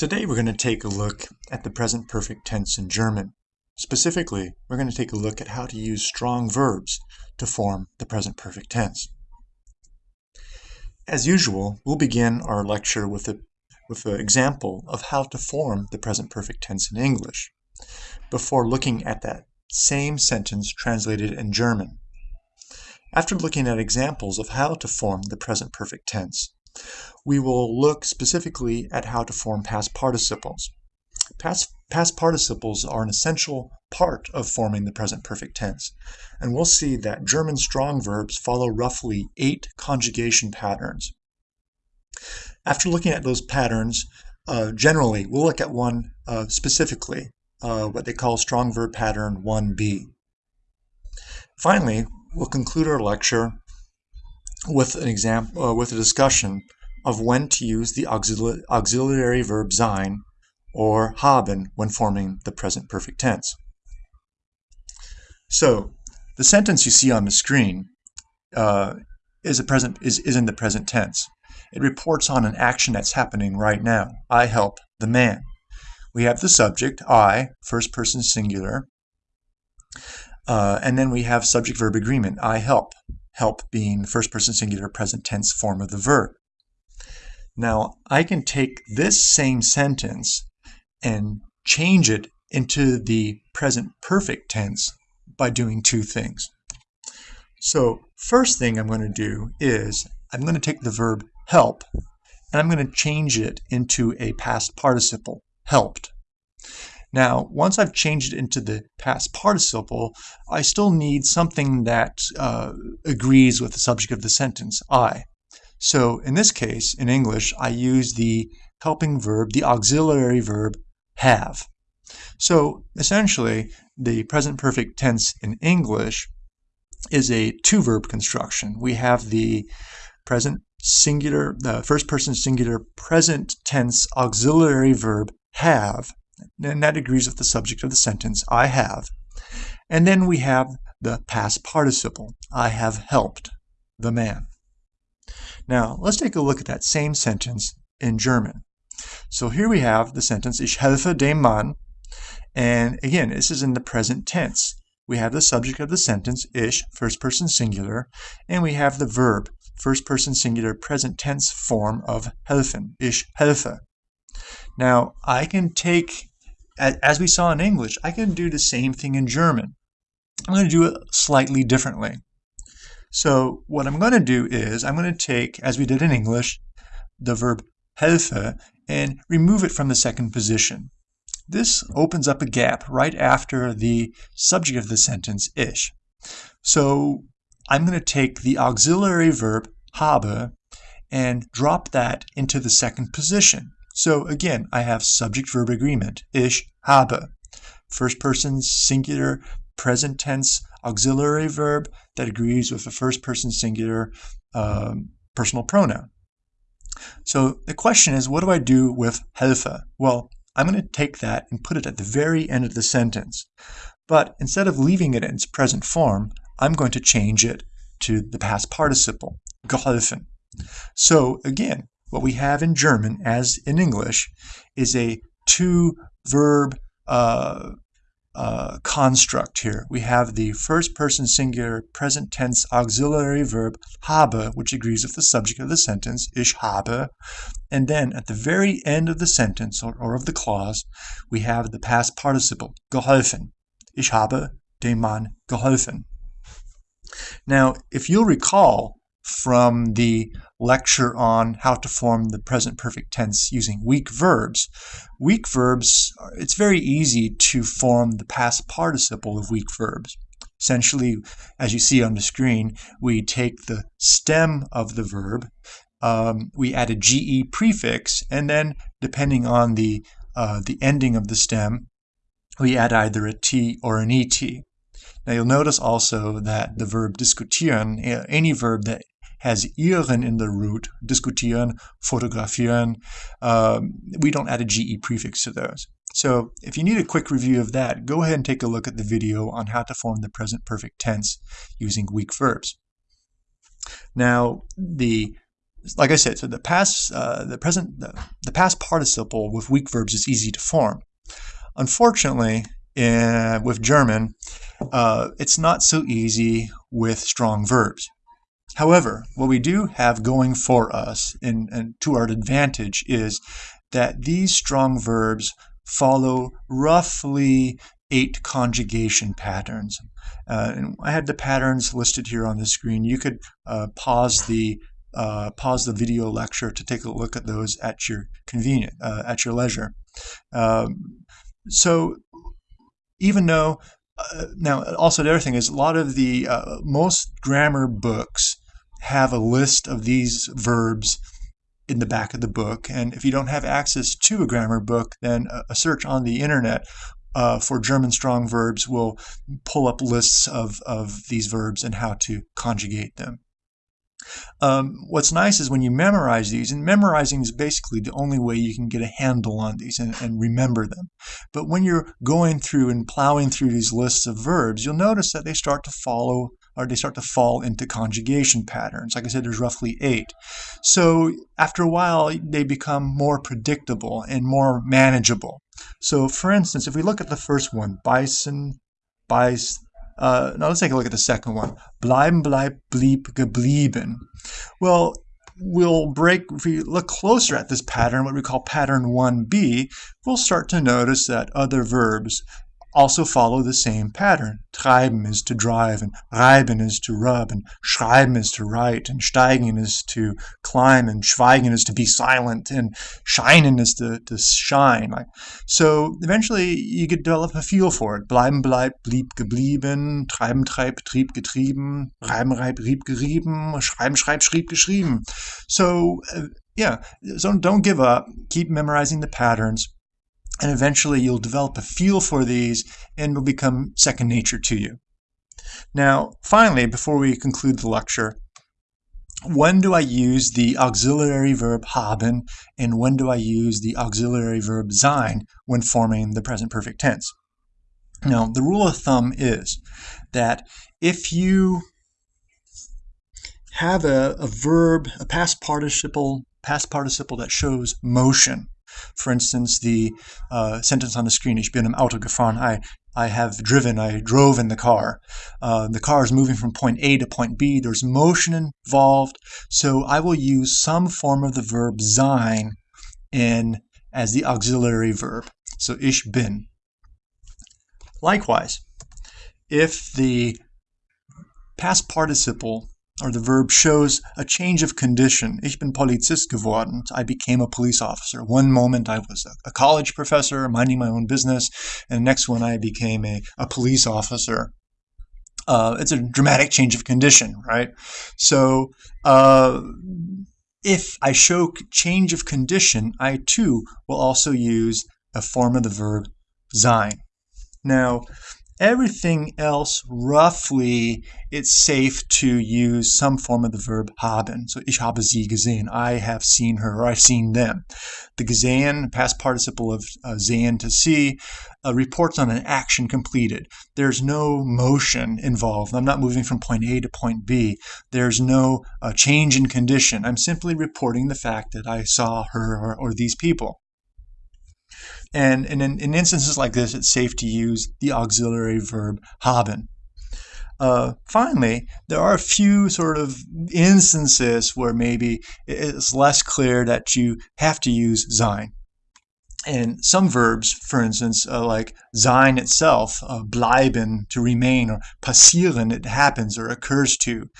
Today we're going to take a look at the present perfect tense in German. Specifically, we're going to take a look at how to use strong verbs to form the present perfect tense. As usual, we'll begin our lecture with a with an example of how to form the present perfect tense in English before looking at that same sentence translated in German. After looking at examples of how to form the present perfect tense, we will look specifically at how to form past participles. Past, past participles are an essential part of forming the present perfect tense, and we'll see that German strong verbs follow roughly eight conjugation patterns. After looking at those patterns, uh, generally, we'll look at one uh, specifically, uh, what they call strong verb pattern 1b. Finally, we'll conclude our lecture with an example, uh, with a discussion of when to use the auxili auxiliary verb sein or haben when forming the present perfect tense. So, the sentence you see on the screen uh, is a present is, is in the present tense. It reports on an action that's happening right now. I help the man. We have the subject, I, first person singular, uh, and then we have subject verb agreement, I help. Help being first person singular present tense form of the verb. Now, I can take this same sentence and change it into the present perfect tense by doing two things. So, first thing I'm going to do is I'm going to take the verb help and I'm going to change it into a past participle, helped. Now, once I've changed it into the past participle, I still need something that uh, agrees with the subject of the sentence, I. So in this case, in English, I use the helping verb, the auxiliary verb, have. So essentially, the present perfect tense in English is a two-verb construction. We have the present singular, the first person singular present tense auxiliary verb have, and that agrees with the subject of the sentence, I have. And then we have the past participle, I have helped the man. Now, let's take a look at that same sentence in German. So here we have the sentence, Ich helfe dem Mann, and again, this is in the present tense. We have the subject of the sentence, ich, first person singular, and we have the verb, first person singular present tense form of helfen, ich helfe. Now, I can take as we saw in English, I can do the same thing in German. I'm going to do it slightly differently. So what I'm going to do is I'm going to take, as we did in English, the verb helfe and remove it from the second position. This opens up a gap right after the subject of the sentence, ich. So I'm going to take the auxiliary verb habe and drop that into the second position. So again, I have subject-verb agreement, ich habe. First person singular present tense auxiliary verb that agrees with the first person singular um, personal pronoun. So the question is, what do I do with helfe? Well, I'm going to take that and put it at the very end of the sentence. But instead of leaving it in its present form, I'm going to change it to the past participle, geholfen. So again, what we have in German, as in English, is a two verb uh, uh, construct here. We have the first person singular present tense auxiliary verb habe, which agrees with the subject of the sentence, ich habe. And then at the very end of the sentence or, or of the clause, we have the past participle, geholfen. Ich habe dem Mann geholfen. Now, if you'll recall from the lecture on how to form the present perfect tense using weak verbs. Weak verbs, it's very easy to form the past participle of weak verbs. Essentially, as you see on the screen, we take the stem of the verb, um, we add a GE prefix, and then depending on the, uh, the ending of the stem, we add either a T or an ET. Now you'll notice also that the verb diskutieren, any verb that has ieren in the root, diskutieren, fotografieren. Um, we don't add a GE prefix to those. So if you need a quick review of that, go ahead and take a look at the video on how to form the present perfect tense using weak verbs. Now, the like I said, so the past, uh, the present, the, the, past participle with weak verbs is easy to form. Unfortunately, in, with German, uh, it's not so easy with strong verbs. However, what we do have going for us and, to our advantage is that these strong verbs follow roughly eight conjugation patterns. Uh, and I had the patterns listed here on the screen. You could uh, pause the uh, pause the video lecture to take a look at those at your convenience, uh, at your leisure. Um, so even though uh, now also the other thing is a lot of the uh, most grammar books have a list of these verbs in the back of the book. And if you don't have access to a grammar book, then a search on the internet uh, for German strong verbs will pull up lists of, of these verbs and how to conjugate them. Um, what's nice is when you memorize these, and memorizing is basically the only way you can get a handle on these and, and remember them. But when you're going through and plowing through these lists of verbs, you'll notice that they start to follow or they start to fall into conjugation patterns. Like I said, there's roughly eight. So after a while, they become more predictable and more manageable. So for instance, if we look at the first one, beißen, beiß, uh, now let's take a look at the second one. Bleiben, bleib, blieb, geblieben. Well, we'll break, if we look closer at this pattern, what we call pattern 1b, we'll start to notice that other verbs also follow the same pattern. Treiben is to drive, and reiben is to rub, and schreiben is to write, and steigen is to climb, and schweigen is to be silent, and scheinen is to, to shine. So eventually you could develop a feel for it. Bleiben, bleib, blieb, geblieben, treiben, treib, trieb, getrieben, reiben, reib, rieb, gerieben, schreiben, schreib, schrieb, geschrieben. So, uh, yeah, so don't give up. Keep memorizing the patterns and eventually you'll develop a feel for these and will become second nature to you. Now, finally, before we conclude the lecture, when do I use the auxiliary verb haben and when do I use the auxiliary verb sein when forming the present perfect tense? Now, the rule of thumb is that if you have a, a verb, a past participle, past participle that shows motion, for instance, the uh, sentence on the screen, ich bin im Auto gefahren, I, I have driven, I drove in the car. Uh, the car is moving from point A to point B. There's motion involved. So I will use some form of the verb sein in as the auxiliary verb. So ich bin. Likewise, if the past participle or the verb shows a change of condition. Ich bin Polizist geworden. I became a police officer. One moment I was a, college professor minding my own business, and the next one I became a, a police officer. Uh, it's a dramatic change of condition, right? So uh, if I show change of condition, I too will also use a form of the verb sein. Now, Everything else, roughly, it's safe to use some form of the verb haben. So, ich habe sie gesehen. I have seen her, or I've seen them. The gesehen, past participle of uh, sehen to see, uh, reports on an action completed. There's no motion involved. I'm not moving from point A to point B. There's no uh, change in condition. I'm simply reporting the fact that I saw her or, or these people. And, and in, in, instances like this, it's safe to use the auxiliary verb haben. Uh, finally, there are a few sort of instances where maybe it's less clear that you have to use sein. And some verbs, for instance, uh, like sein itself, uh, bleiben, to remain, or passieren, it happens or occurs to,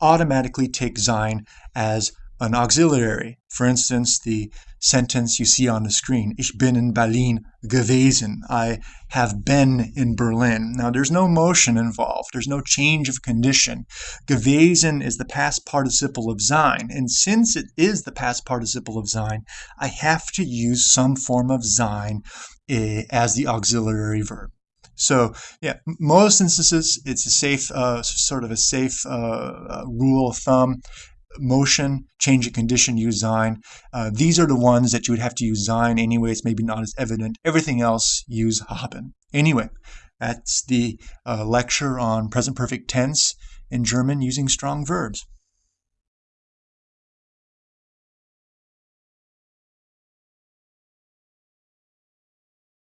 automatically take sein as an auxiliary. For instance, the sentence you see on the screen, Ich bin in Berlin gewesen. I have been in Berlin. Now, there's no motion involved. There's no change of condition. Gewesen is the past participle of sein. And since it is the past participle of sein, I have to use some form of sein eh, as the auxiliary verb. So yeah, most instances it's a safe, uh, sort of a safe uh, uh rule of thumb motion, change of condition, use sein. Uh, these are the ones that you would have to use sein anyway. It's maybe not as evident. Everything else, use haben. Anyway, that's the uh, lecture on present perfect tense in German using strong verbs.